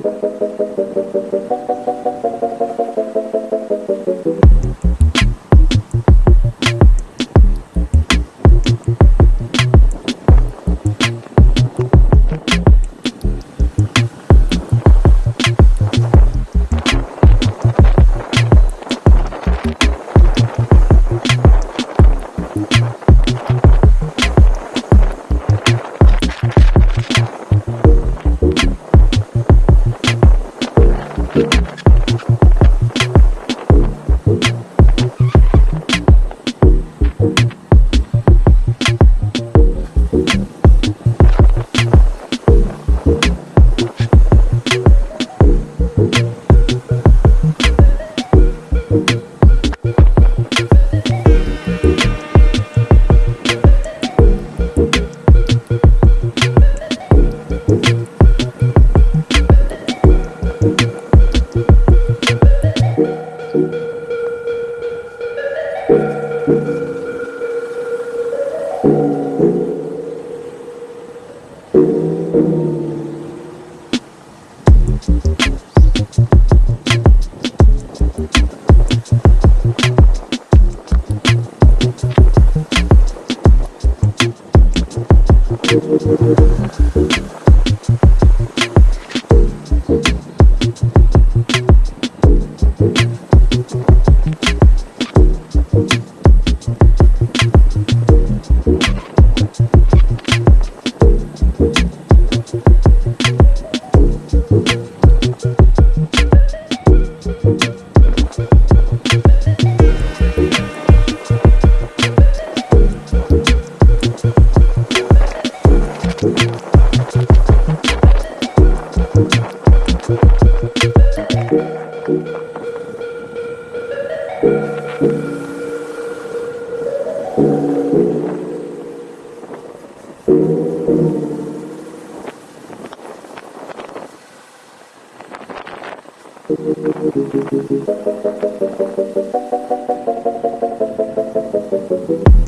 Thank you. Thank Thank you.